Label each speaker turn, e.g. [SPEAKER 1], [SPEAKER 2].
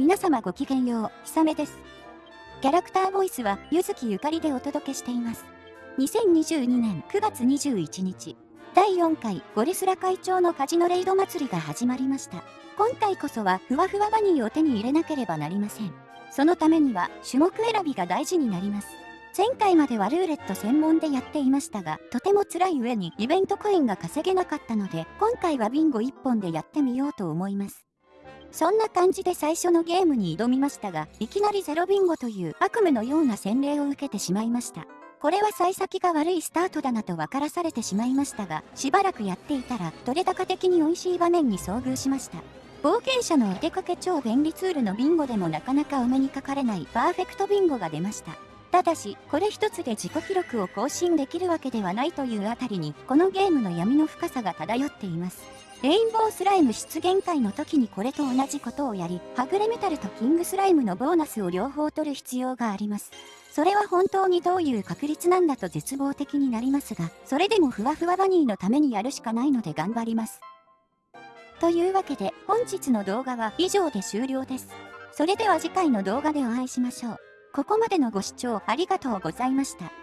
[SPEAKER 1] 皆様ごきげんよう、ひさめです。キャラクターボイスは、ゆずきゆかりでお届けしています。2022年9月21日、第4回ゴリスラ会長のカジノレイド祭りが始まりました。今回こそはふわふわバニーを手に入れなければなりません。そのためには種目選びが大事になります。前回まではルーレット専門でやっていましたが、とても辛い上にイベントコインが稼げなかったので、今回はビンゴ1本でやってみようと思います。そんな感じで最初のゲームに挑みましたが、いきなりゼロビンゴという悪夢のような洗礼を受けてしまいました。これは幸先が悪いスタートだなと分からされてしまいましたが、しばらくやっていたら、取れ高的に美味しい場面に遭遇しました。冒険者のお出かけ超便利ツールのビンゴでもなかなかお目にかかれないパーフェクトビンゴが出ました。ただし、これ一つで自己記録を更新できるわけではないというあたりに、このゲームの闇の深さが漂っています。レインボースライム出現会の時にこれと同じことをやり、はぐれメタルとキングスライムのボーナスを両方取る必要があります。それは本当にどういう確率なんだと絶望的になりますが、それでもふわふわバニーのためにやるしかないので頑張ります。というわけで本日の動画は以上で終了です。それでは次回の動画でお会いしましょう。ここまでのご視聴ありがとうございました。